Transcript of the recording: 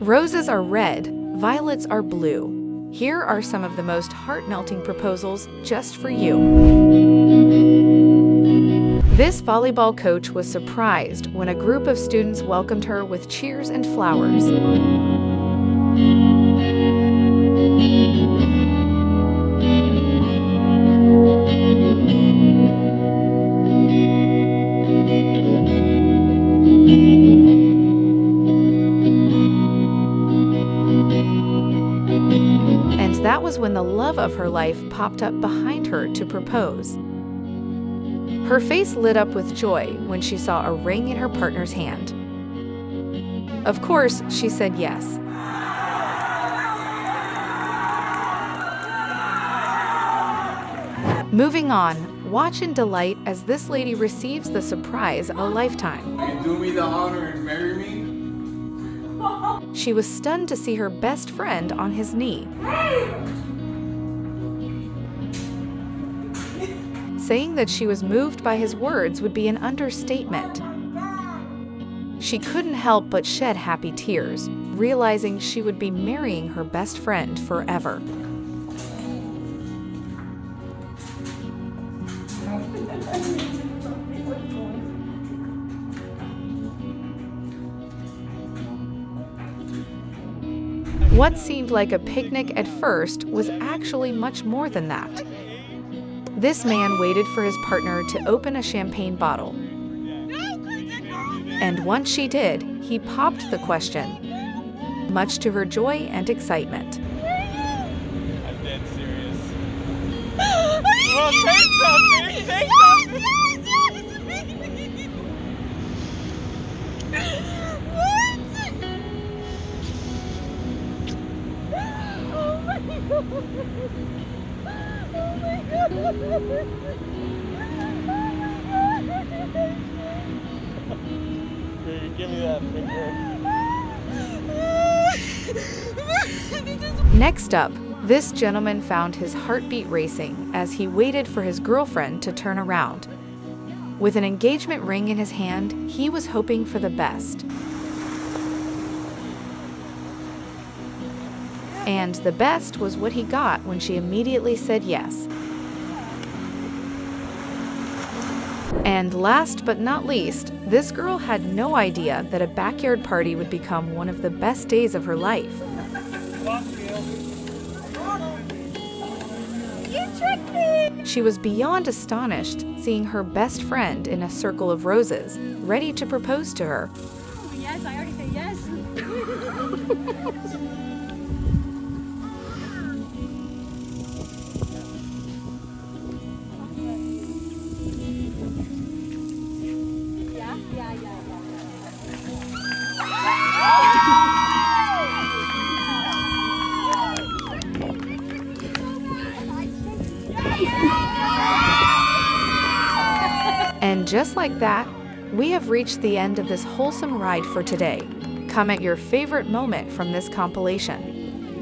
Roses are red, violets are blue. Here are some of the most heart-melting proposals just for you. This volleyball coach was surprised when a group of students welcomed her with cheers and flowers. And that was when the love of her life popped up behind her to propose. Her face lit up with joy when she saw a ring in her partner's hand. Of course, she said yes. Moving on, watch in delight as this lady receives the surprise of a lifetime. Will You do me the honor and marry me? She was stunned to see her best friend on his knee. Saying that she was moved by his words would be an understatement. She couldn't help but shed happy tears, realizing she would be marrying her best friend forever. What seemed like a picnic at first was actually much more than that. This man waited for his partner to open a champagne bottle. And once she did, he popped the question, much to her joy and excitement. I'm dead serious. well, Next up, this gentleman found his heartbeat racing as he waited for his girlfriend to turn around. With an engagement ring in his hand, he was hoping for the best. And the best was what he got when she immediately said yes. And last but not least, this girl had no idea that a backyard party would become one of the best days of her life. She was beyond astonished seeing her best friend in a circle of roses, ready to propose to her. Oh, yes, I already said yes. And just like that, we have reached the end of this wholesome ride for today. Comment your favorite moment from this compilation.